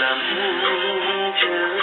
lắm chứ